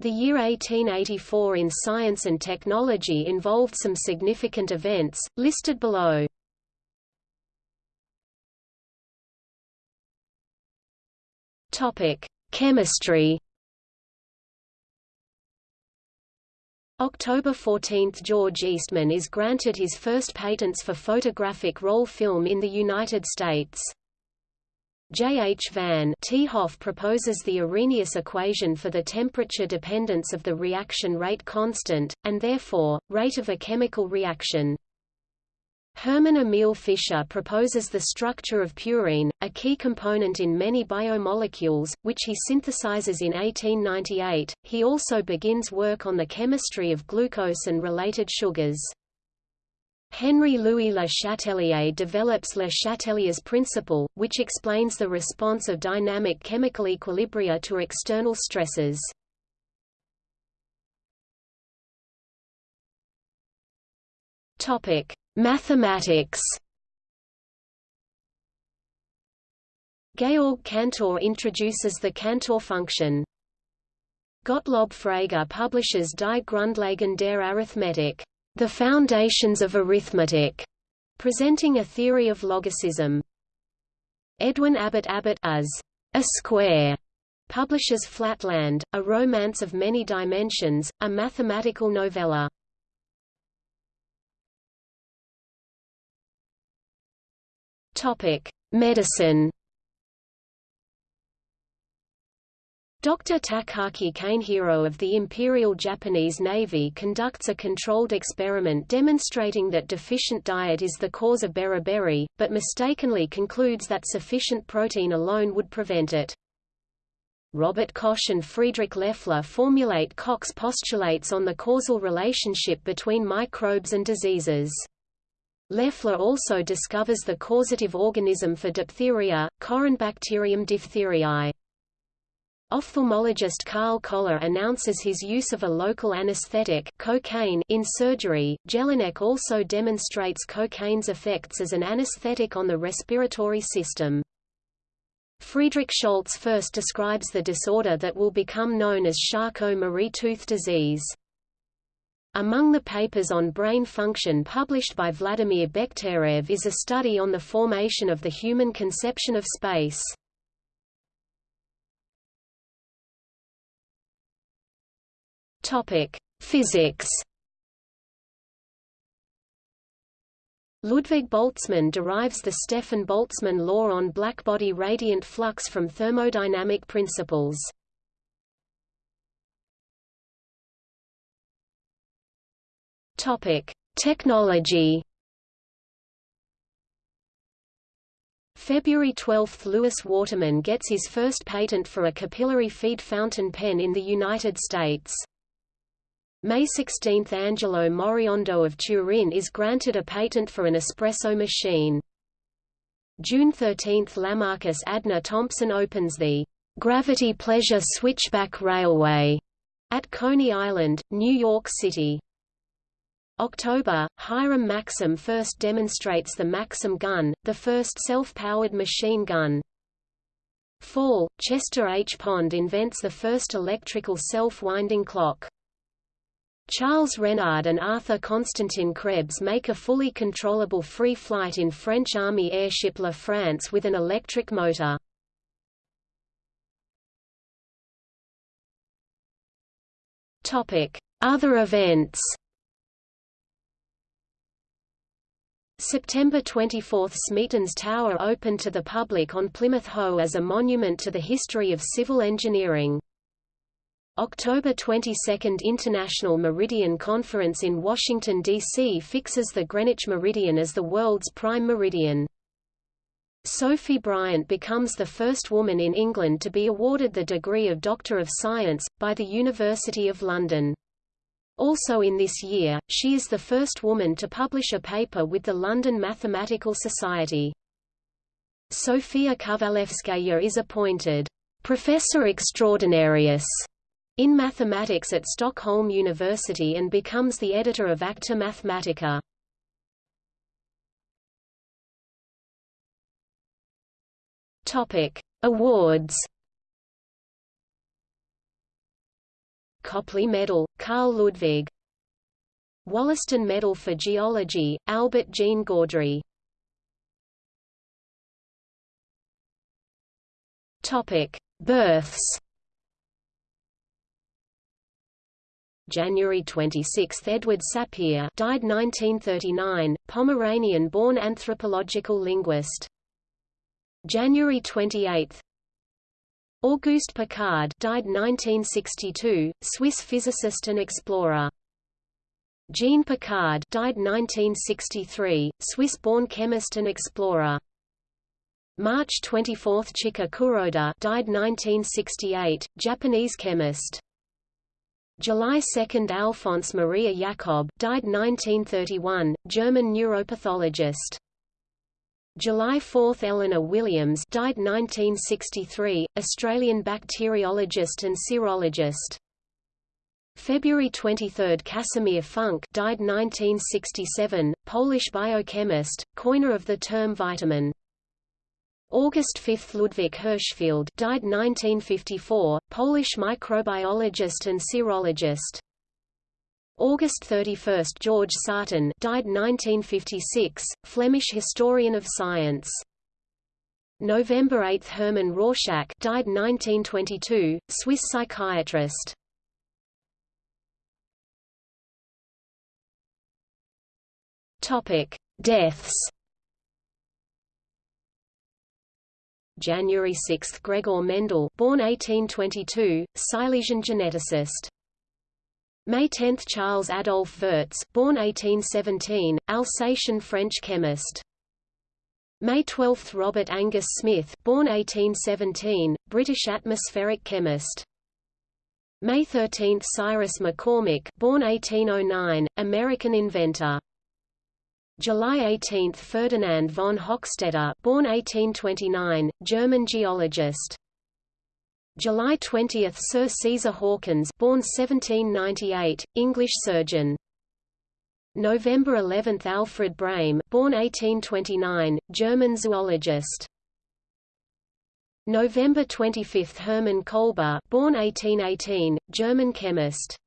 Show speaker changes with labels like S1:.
S1: The year 1884 in science and technology involved some significant events, listed below. Chemistry October 14 – George Eastman is granted his first patents for photographic roll film in the United States. J. H. Van 't Hoff proposes the Arrhenius equation for the temperature dependence of the reaction rate constant, and therefore, rate of a chemical reaction. Hermann Emil Fischer proposes the structure of purine, a key component in many biomolecules, which he synthesizes in 1898. He also begins work on the chemistry of glucose and related sugars. Henri-Louis Le Chatelier develops Le Chatelier's principle, which explains the response of dynamic chemical equilibria to external stresses. Topic: Mathematics. Georg Cantor introduces the Cantor function. Gottlob Frege publishes Die Grundlagen der Arithmetik. The Foundations of Arithmetic, presenting a theory of logicism. Edwin Abbott Abbott as a square publishes Flatland, a romance of many dimensions, a mathematical novella. Topic: Medicine. Dr. Takaki Kanehiro of the Imperial Japanese Navy conducts a controlled experiment demonstrating that deficient diet is the cause of beriberi, but mistakenly concludes that sufficient protein alone would prevent it. Robert Koch and Friedrich Loeffler formulate Koch's postulates on the causal relationship between microbes and diseases. Loeffler also discovers the causative organism for diphtheria, Corynebacterium diphtheriae. Ophthalmologist Karl Koller announces his use of a local anesthetic cocaine in surgery. Jelinek also demonstrates cocaine's effects as an anesthetic on the respiratory system. Friedrich Scholz first describes the disorder that will become known as Charcot-Marie Tooth disease. Among the papers on brain function published by Vladimir Bekhterev is a study on the formation of the human conception of space. Topic: Physics. Ludwig Boltzmann derives the Stefan-Boltzmann law on blackbody radiant flux from thermodynamic principles. Topic: Technology. February 12 – Lewis Waterman gets his first patent for a capillary feed fountain pen in the United States. May 16 – Angelo Moriondo of Turin is granted a patent for an espresso machine. June 13 – Lamarcus Adna Thompson opens the Gravity Pleasure Switchback Railway at Coney Island, New York City. October, Hiram Maxim first demonstrates the Maxim gun, the first self-powered machine gun. Fall, Chester H. Pond invents the first electrical self-winding clock. Charles Renard and Arthur Constantin Krebs make a fully controllable free flight in French Army airship La France with an electric motor. Other events September 24 – Smeaton's Tower opened to the public on Plymouth Hoe as a monument to the history of civil engineering. October 22 International Meridian Conference in Washington, D.C. fixes the Greenwich Meridian as the world's prime meridian. Sophie Bryant becomes the first woman in England to be awarded the degree of Doctor of Science, by the University of London. Also in this year, she is the first woman to publish a paper with the London Mathematical Society. Sofia Kovalevskaya is appointed Professor Extraordinarius in mathematics at Stockholm University and becomes the editor of Acta Mathematica. Topic: Awards. Copley Medal, Carl Ludwig Wollaston Medal for Geology, Albert Jean Gaudry Topic: Births. January 26, Edward Sapir, died 1939, Pomeranian-born anthropological linguist. January 28, Auguste Piccard, died 1962, Swiss physicist and explorer. Jean Piccard, died 1963, Swiss-born chemist and explorer. March 24 Chika Kuroda died 1968, Japanese chemist. July 2 Alfons Maria Jakob died 1931, German neuropathologist. July 4 Eleanor Williams died 1963, Australian bacteriologist and serologist. February 23 Casimir Funk died 1967, Polish biochemist, coiner of the term vitamin. August 5 Ludwik Hirszfeld died 1954, Polish microbiologist and serologist. August 31 George Sarton died 1956, Flemish historian of science. November 8 Hermann Rorschach died 1922, Swiss psychiatrist. Topic: Deaths January 6 Gregor Mendel born 1822, Silesian geneticist. May 10 Charles Adolphe Wurtz born 1817, Alsatian French chemist. May 12 Robert Angus Smith born 1817, British atmospheric chemist. May 13 Cyrus McCormick born 1809, American inventor. July 18 – Ferdinand von Hochstetter born 1829, German geologist. July 20 – Sir Caesar Hawkins born 1798, English surgeon. November 11 – Alfred Brehm born 1829, German zoologist. November 25 – Hermann Kolbe born 1818, German chemist.